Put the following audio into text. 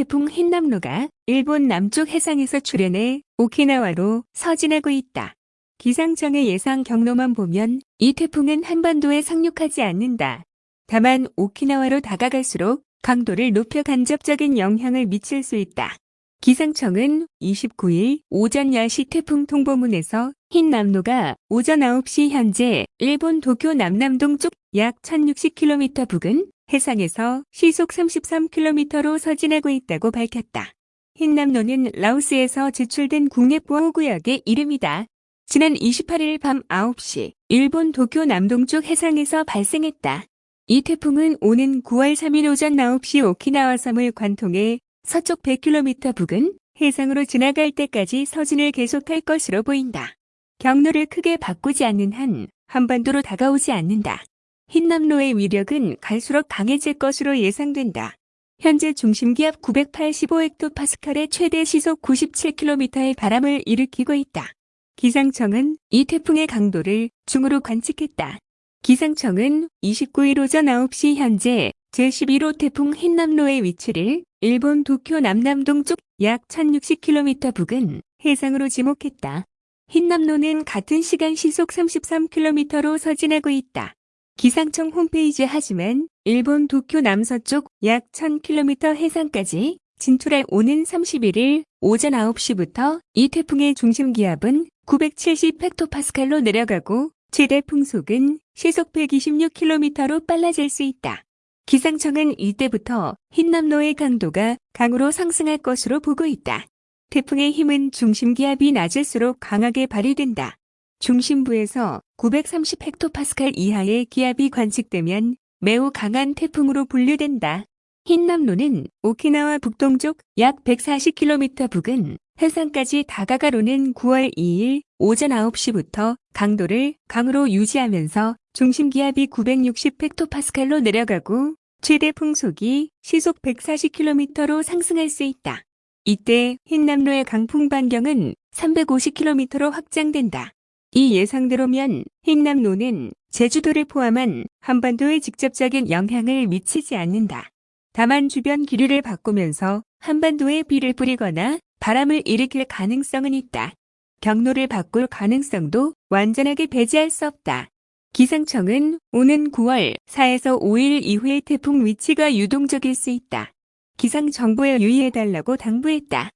태풍 흰남노가 일본 남쪽 해상에서 출현해 오키나와로 서진하고 있다. 기상청의 예상 경로만 보면 이 태풍은 한반도에 상륙하지 않는다. 다만 오키나와로 다가갈수록 강도를 높여 간접적인 영향을 미칠 수 있다. 기상청은 29일 오전 10시 태풍 통보문에서 흰남노가 오전 9시 현재 일본 도쿄 남남동 쪽 약 1060km 부근 해상에서 시속 33km로 서진하고 있다고 밝혔다. 흰남노는 라오스에서 제출된 국내 보호구역의 이름이다. 지난 28일 밤 9시 일본 도쿄 남동쪽 해상에서 발생했다. 이 태풍은 오는 9월 3일 오전 9시 오키나와 섬을 관통해 서쪽 100km 부근 해상으로 지나갈 때까지 서진을 계속할 것으로 보인다. 경로를 크게 바꾸지 않는 한 한반도로 다가오지 않는다. 흰남로의 위력은 갈수록 강해질 것으로 예상된다. 현재 중심기압 985헥토파스칼의 최대 시속 97km의 바람을 일으키고 있다. 기상청은 이 태풍의 강도를 중으로 관측했다. 기상청은 29일 오전 9시 현재 제11호 태풍 흰남로의 위치를 일본 도쿄 남남동 쪽 약 1060km 부근 해상으로 지목했다. 흰남로는 같은 시간 시속 33km로 서진하고 있다. 기상청 홈페이지 하지만 일본 도쿄 남서쪽 약 1000km 해상까지 진출할 오는 31일 오전 9시부터 이 태풍의 중심 기압은 970헥토파스칼로 내려가고 최대 풍속은 시속 126km로 빨라질 수 있다. 기상청은 이때부터 흰남노의 강도가 강으로 상승할 것으로 보고 있다. 태풍의 힘은 중심 기압이 낮을수록 강하게 발휘된다. 중심부에서 930헥토파스칼 이하의 기압이 관측되면 매우 강한 태풍으로 분류된다. 흰남노는 오키나와 북동쪽 약 140km 부근 해상까지 다가갈 오는 9월 2일 오전 9시부터 강도를 강으로 유지하면서 중심기압이 960헥토파스칼로 내려가고 최대 풍속이 시속 140km로 상승할 수 있다. 이때 흰남로의 강풍 반경은 350km로 확장된다. 이 예상대로면 흰남로는 제주도를 포함한 한반도에 직접적인 영향을 미치지 않는다. 다만 주변 기류를 바꾸면서 한반도에 비를 뿌리거나 바람을 일으킬 가능성은 있다. 경로를 바꿀 가능성도 완전하게 배제할 수 없다. 기상청은 오는 9월 4에서 5일 이후의 태풍 위치가 유동적일 수 있다. 기상 정보에 유의해달라고 당부했다.